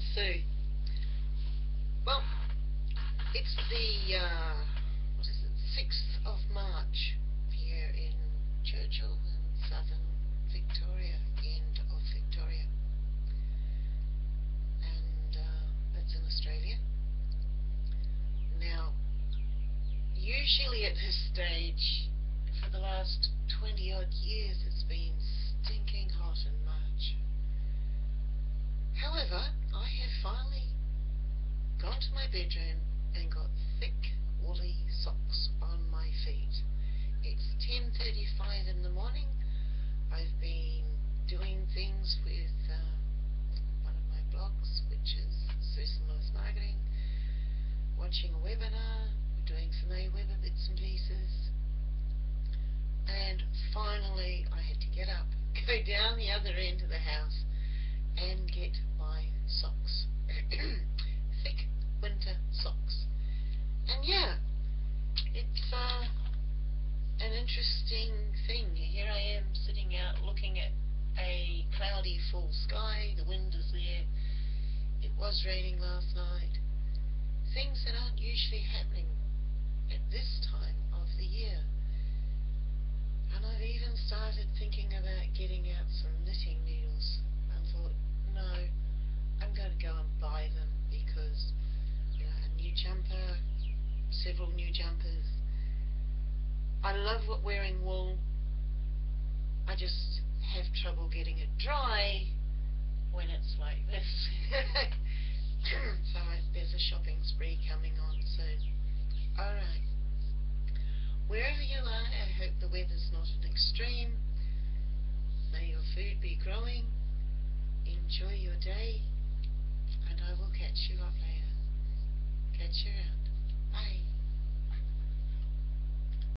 and Sue. Well, it's the uh, what is it, sixth of March here in Churchill in southern Victoria, end of Victoria, and uh, that's in Australia. Now, usually at this stage, for the last twenty odd years, it's been stinking hot in March. However, I have finally gone to my bedroom and got thick woolly socks on my feet. It's 10.35 in the morning. I've been doing things with um, one of my blogs, which is Susan Lewis Marketing, watching a webinar, doing some AWeber bits and pieces, and finally I had to get up, go down the other end of the house and get my socks. Thick winter socks. And yeah, it's uh, an interesting thing. Here I am sitting out looking at a cloudy full sky, the wind is there, it was raining last night. Things that aren't usually happening at this time of the year. And I've even started thinking about getting out some knitting needles. I thought, no, I'm going to go and buy them because you know, a new jumper, several new jumpers. I love wearing wool. I just have trouble getting it dry when it's like this. so there's a shopping spree coming on soon. Alright. Wherever you are, I hope the weather's not an extreme. May your food be growing. Enjoy your day. And I will catch you up later. Catch you